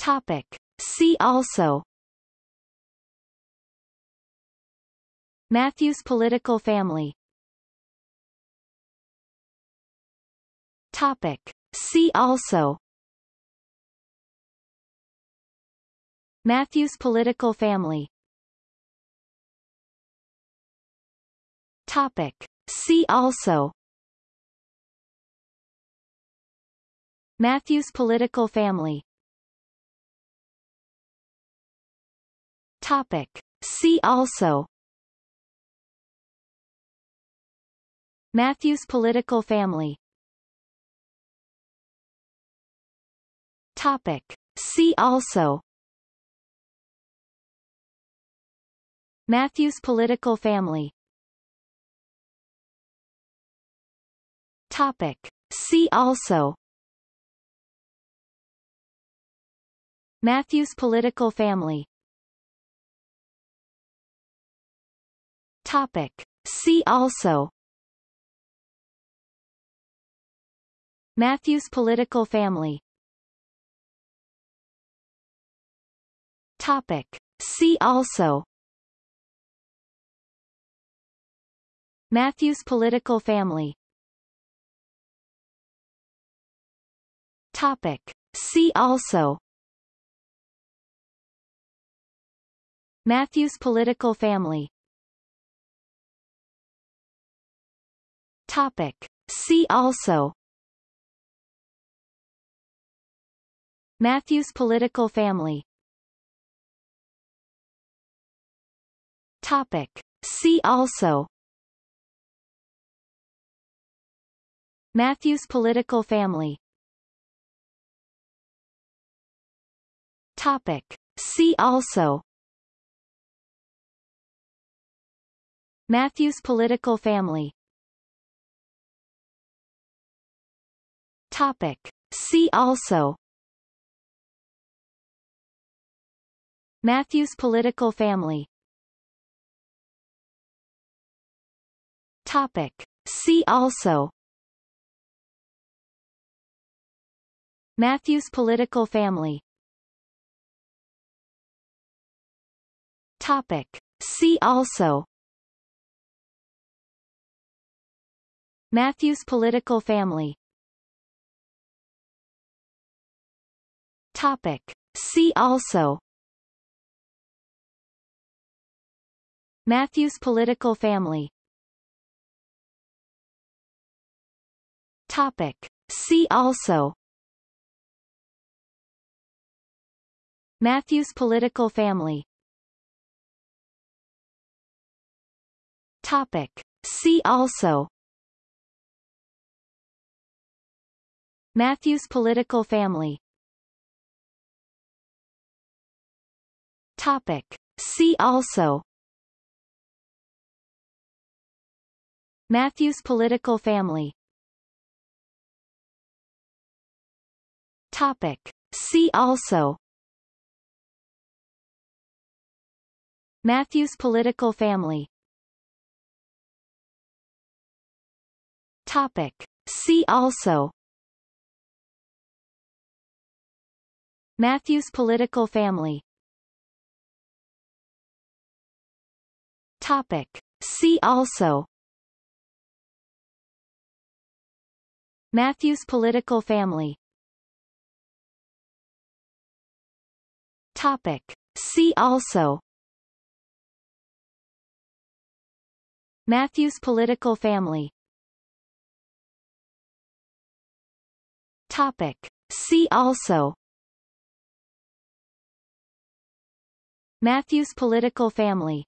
Topic. See also Matthews political family Topic. See also Matthews political family Topic. See also Matthews political family Topic. See also Matthews political family Topic. See also Matthews political family Topic. See also Matthews political family Topic. See also Matthews political family Topic. See also Matthews political family Topic. See also Matthews political family Topic. See also Matthews political family Topic. See also Matthews political family Topic. See also Matthews political family Topic. See also Matthews political family Topic. See also Matthews political family Topic. See also Matthews political family Topic. See also Matthews political family Topic. See also Matthews political family Topic. See also Matthews political family Topic. See also Matthews political family Topic. See also Matthews political family Topic. See also Matthews political family Topic. See also Matthews political family Topic. See also Matthews political family Topic. See also Matthews political family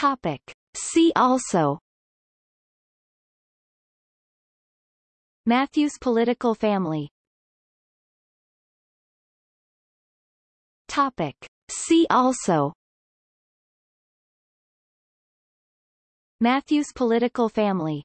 Topic. See also Matthews political family Topic. See also Matthews political family